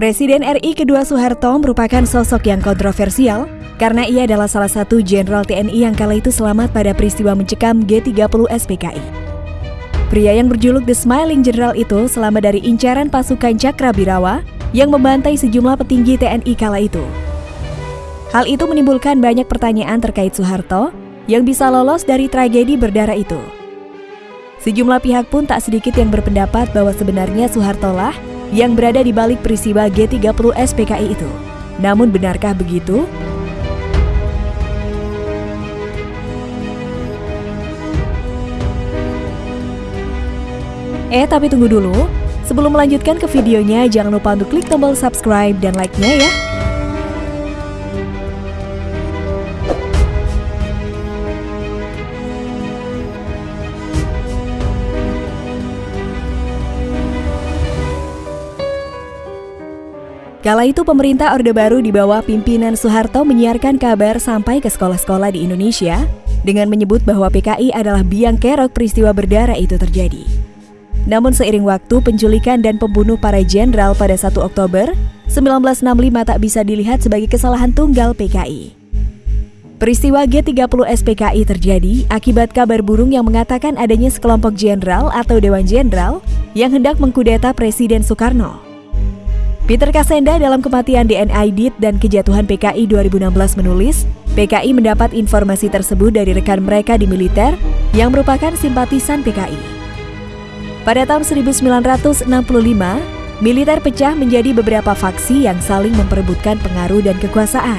Presiden RI kedua Soeharto merupakan sosok yang kontroversial karena ia adalah salah satu jenderal TNI yang kala itu selamat pada peristiwa mencekam G30 SPKI. Pria yang berjuluk The Smiling General itu selamat dari incaran pasukan Cakrabirawa yang membantai sejumlah petinggi TNI kala itu. Hal itu menimbulkan banyak pertanyaan terkait Soeharto yang bisa lolos dari tragedi berdarah itu. Sejumlah pihak pun tak sedikit yang berpendapat bahwa sebenarnya Soeharto lah yang berada di balik peristiwa G30 SPKI itu. Namun benarkah begitu? Eh, tapi tunggu dulu. Sebelum melanjutkan ke videonya, jangan lupa untuk klik tombol subscribe dan like-nya ya. Kala itu pemerintah Orde Baru di bawah pimpinan Soeharto menyiarkan kabar sampai ke sekolah-sekolah di Indonesia dengan menyebut bahwa PKI adalah biang kerok peristiwa berdarah itu terjadi. Namun seiring waktu penculikan dan pembunuh para jenderal pada 1 Oktober 1965 tak bisa dilihat sebagai kesalahan tunggal PKI. Peristiwa G30 SPKI terjadi akibat kabar burung yang mengatakan adanya sekelompok jenderal atau dewan jenderal yang hendak mengkudeta Presiden Soekarno. Peter Kasenda dalam kematian DNI DIT dan kejatuhan PKI 2016 menulis, PKI mendapat informasi tersebut dari rekan mereka di militer yang merupakan simpatisan PKI. Pada tahun 1965, militer pecah menjadi beberapa faksi yang saling memperebutkan pengaruh dan kekuasaan.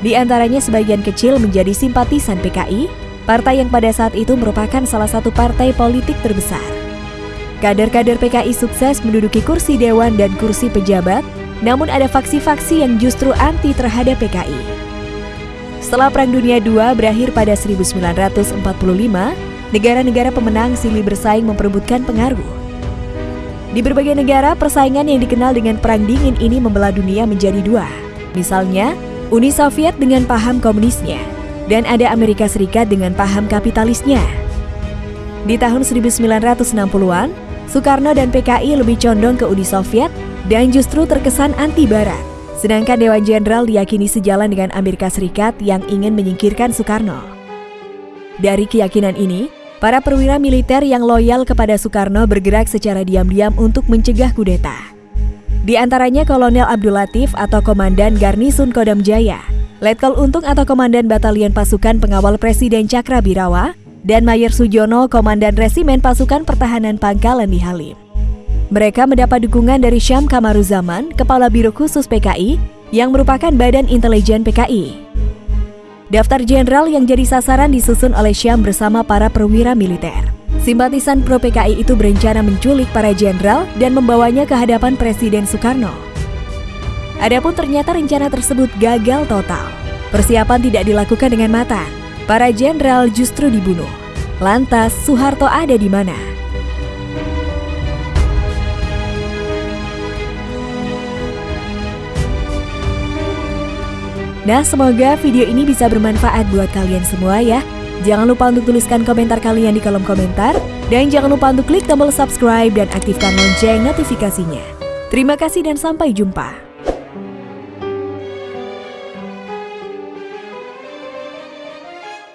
Di antaranya sebagian kecil menjadi simpatisan PKI, partai yang pada saat itu merupakan salah satu partai politik terbesar. Kader-kader PKI sukses menduduki kursi dewan dan kursi pejabat, namun ada faksi-faksi yang justru anti terhadap PKI. Setelah Perang Dunia II berakhir pada 1945, negara-negara pemenang silih bersaing memperebutkan pengaruh. Di berbagai negara, persaingan yang dikenal dengan Perang Dingin ini membelah dunia menjadi dua. Misalnya, Uni Soviet dengan paham komunisnya, dan ada Amerika Serikat dengan paham kapitalisnya. Di tahun 1960-an, Soekarno dan PKI lebih condong ke Uni Soviet dan justru terkesan anti Barat. Sedangkan Dewan Jenderal diyakini sejalan dengan Amerika Serikat yang ingin menyingkirkan Soekarno. Dari keyakinan ini, para perwira militer yang loyal kepada Soekarno bergerak secara diam-diam untuk mencegah kudeta. Di antaranya Kolonel Abdul Latif atau Komandan Garnisun Kodam Jaya, Letkol Untung atau Komandan Batalion Pasukan Pengawal Presiden Cakra Birawa, dan Mayer Sujono, Komandan Resimen Pasukan Pertahanan Pangkalan di Halim. Mereka mendapat dukungan dari Syam Kamaruzaman, Kepala Biro Khusus PKI, yang merupakan badan intelijen PKI. Daftar jenderal yang jadi sasaran disusun oleh Syam bersama para perwira militer. Simpatisan pro PKI itu berencana menculik para jenderal dan membawanya ke hadapan Presiden Soekarno. Adapun ternyata rencana tersebut gagal total. Persiapan tidak dilakukan dengan matang para jenderal justru dibunuh. Lantas, Soeharto ada di mana? Nah, semoga video ini bisa bermanfaat buat kalian semua ya. Jangan lupa untuk tuliskan komentar kalian di kolom komentar. Dan jangan lupa untuk klik tombol subscribe dan aktifkan lonceng notifikasinya. Terima kasih dan sampai jumpa.